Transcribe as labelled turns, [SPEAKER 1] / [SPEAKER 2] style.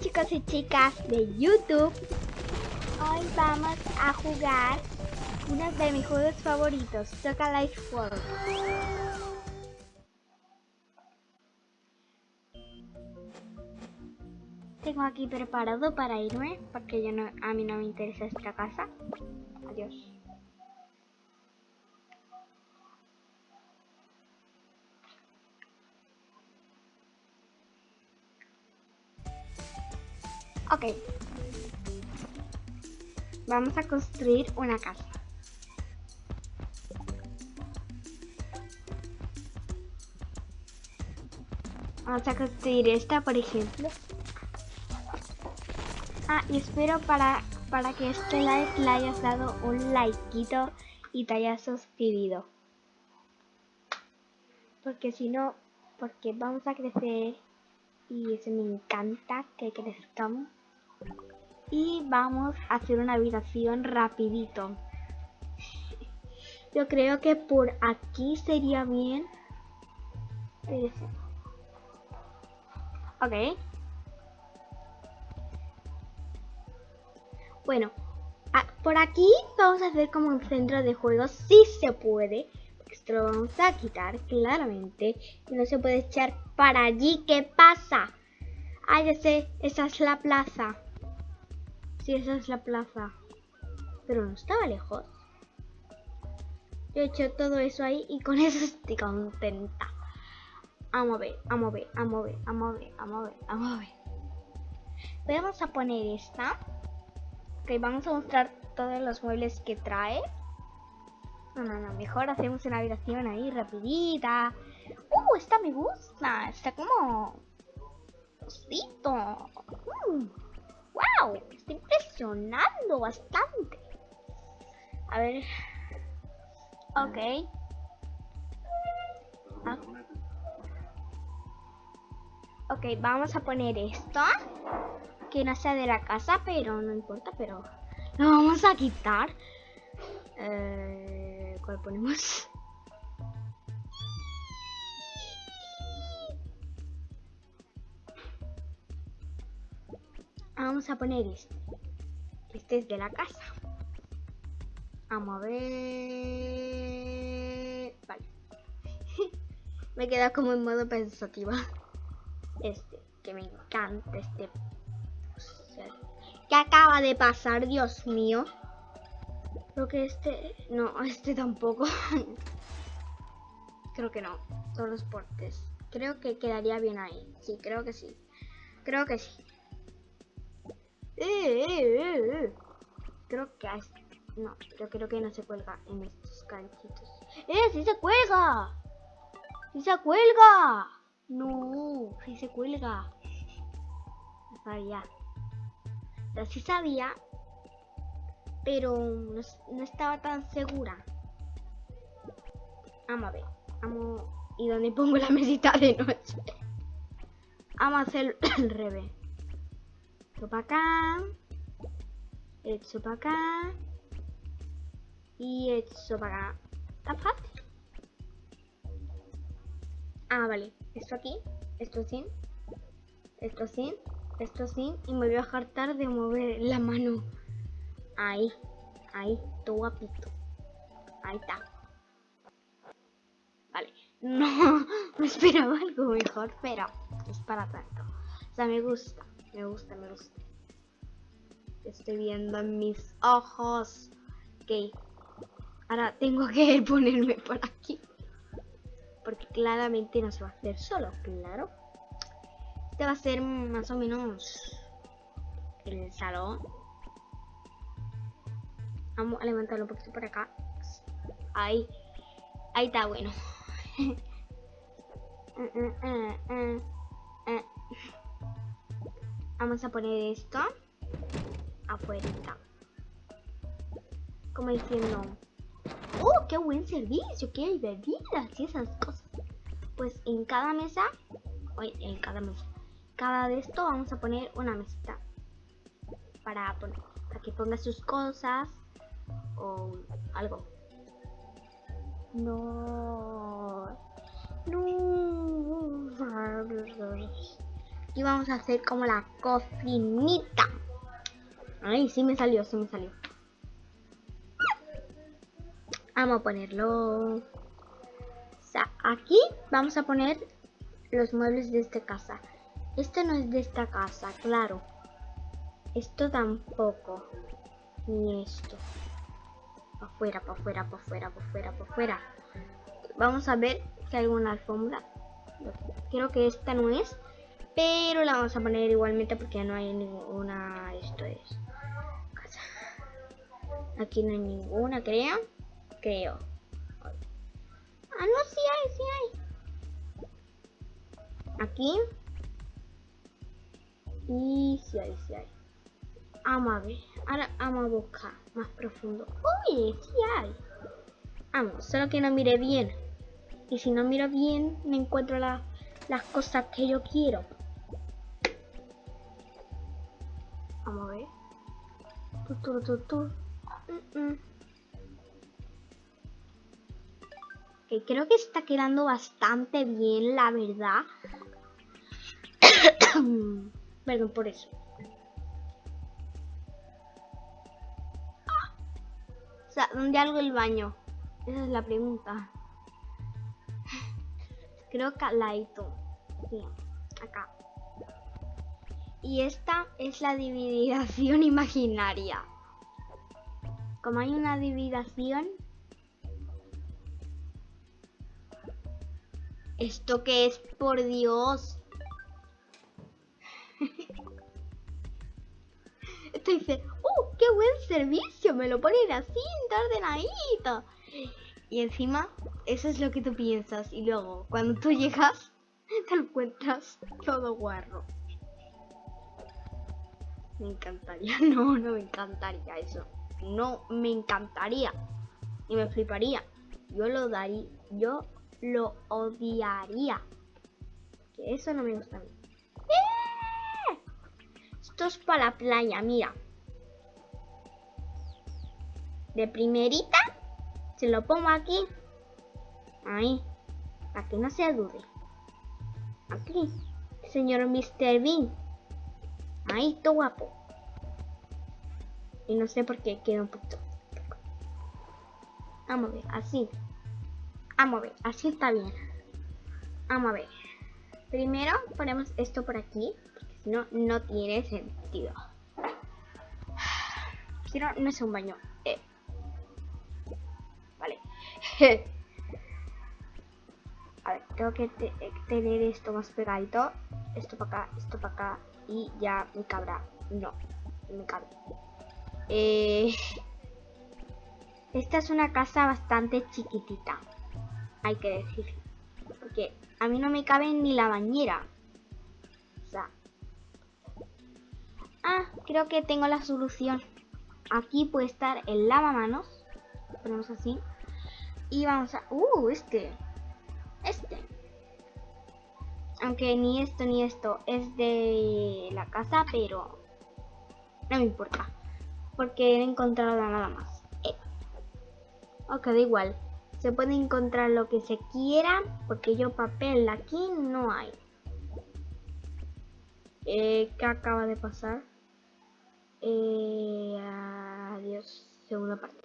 [SPEAKER 1] chicos y chicas de YouTube. Hoy vamos a jugar uno de mis juegos favoritos, Toca Life World. Tengo aquí preparado para irme, porque yo no, a mí no me interesa esta casa. Adiós. Ok. Vamos a construir una casa. Vamos a construir esta, por ejemplo. Ah, y espero para, para que este live le hayas dado un likeito y te hayas suscribido. Porque si no, porque vamos a crecer y eso me encanta que crezcamos. Y vamos a hacer una habitación rapidito. Yo creo que por aquí sería bien. Ok. Bueno, por aquí vamos a hacer como un centro de juegos, si se puede. Esto lo vamos a quitar claramente. Y no se puede echar para allí. ¿Qué pasa? Ah, ya sé, esa es la plaza. Esa es la plaza. Pero no estaba lejos. Yo he hecho todo eso ahí y con eso estoy contenta. A ver, vamos a ver, vamos a ver, vamos a ver, vamos a ver, vamos a ver. Vamos a poner esta. Ok, vamos a mostrar todos los muebles que trae. No, no, no, mejor hacemos una habitación ahí rapidita. Uh, esta me gusta. Está como Mm. ¡Wow! está impresionando bastante. A ver. Ok. Ah. Ok, vamos a poner esto. Que no sea de la casa, pero no importa, pero lo vamos a quitar. Eh, ¿Cuál ponemos? Vamos a poner este. Este es de la casa. Vamos a ver... Vale. me queda como en modo pensativa. Este, que me encanta este... ¿Qué acaba de pasar, Dios mío? Creo que este... No, este tampoco. creo que no. Todos los portes. Creo que quedaría bien ahí. Sí, creo que sí. Creo que sí. Eh, eh, eh, creo que no, yo creo que no se cuelga en estos ganchitos. ¡Eh, sí se cuelga! ¡Sí se cuelga! No, sí se cuelga. No sabía. O sí sabía, pero no, estaba tan segura. Vamos a ver. Vamos. ¿Y dónde pongo la mesita de noche? Vamos a hacer el revés para acá. Esto para acá. Y esto para acá. Está fácil. Ah, vale. Esto aquí. Esto sin. Esto sin. Esto sin. Y me voy a hartar de mover la mano. Ahí. Ahí. Todo guapito. Ahí está. Vale. No, me esperaba algo mejor, pero es para tanto. O sea, me gusta. Me gusta, me gusta. Estoy viendo en mis ojos. Ok. Ahora tengo que ponerme por aquí. Porque claramente no se va a hacer solo, claro. Este va a ser más o menos el salón. Vamos a levantarlo un poquito por acá. Ahí. Ahí está bueno. Vamos a poner esto afuera. Como diciendo, ¡Oh, qué buen servicio! ¡Qué hay bebidas y esas cosas! Pues en cada mesa, oye, en cada mesa, cada de esto vamos a poner una mesita para, poner, para que ponga sus cosas o algo. No. Aquí vamos a hacer como la cocinita. Ay, sí me salió, sí me salió. Vamos a ponerlo. O sea, aquí vamos a poner los muebles de esta casa. Este no es de esta casa, claro. Esto tampoco. Ni esto. Para afuera, para afuera, para afuera, para afuera, para afuera. Vamos a ver si hay alguna alfombra. Creo que esta no es. Pero la vamos a poner igualmente porque no hay ninguna. Esto es. Casa. Aquí no hay ninguna, creo. Creo. Ah, no, sí hay, sí hay. Aquí. Y sí hay, sí hay. Vamos a ver. Ahora vamos a buscar más profundo. Uy, sí hay. Vamos, solo que no mire bien. Y si no miro bien, me encuentro las cosas que yo quiero. Mm. creo que está quedando bastante bien, la verdad. Perdón por eso. O sea, ¿dónde algo el baño? Esa es la pregunta. Creo que la Sí, acá. Y esta es la dividación imaginaria. Como hay una dividación... ¿Esto qué es? Por Dios. Esto dice, ¡uh, qué buen servicio! Me lo ponen así, ordenadito. Y encima, eso es lo que tú piensas. Y luego, cuando tú llegas, te encuentras todo guarro. Me encantaría. No, no me encantaría eso. No me encantaría. Y me fliparía. Yo lo daría. Yo lo odiaría. Que eso no me gusta a mí. ¡Eh! Esto es para la playa, mira. De primerita se lo pongo aquí. Ahí. Para que no se dude. Aquí. Señor Mr. Bean. Ahí, todo guapo. Y no sé por qué queda un poquito. Vamos a ver, así. Vamos a ver, así está bien. Vamos a ver. Primero ponemos esto por aquí. Porque si no, no tiene sentido. Si no, es un baño. Eh. A ver, tengo que tener esto más pegadito. Esto para acá, esto para acá. Y ya me cabrá. No, me cabe. Eh, esta es una casa bastante chiquitita. Hay que decir. Porque a mí no me cabe ni la bañera. O sea. Ah, creo que tengo la solución. Aquí puede estar el lavamanos. Ponemos así. Y vamos a... Uh, este. Este. Aunque ni esto ni esto es de la casa, pero no me importa. Porque he encontrado nada más. Eh. Ok, da igual. Se puede encontrar lo que se quiera, porque yo papel aquí no hay. Eh, ¿Qué acaba de pasar? Eh, adiós, segunda parte.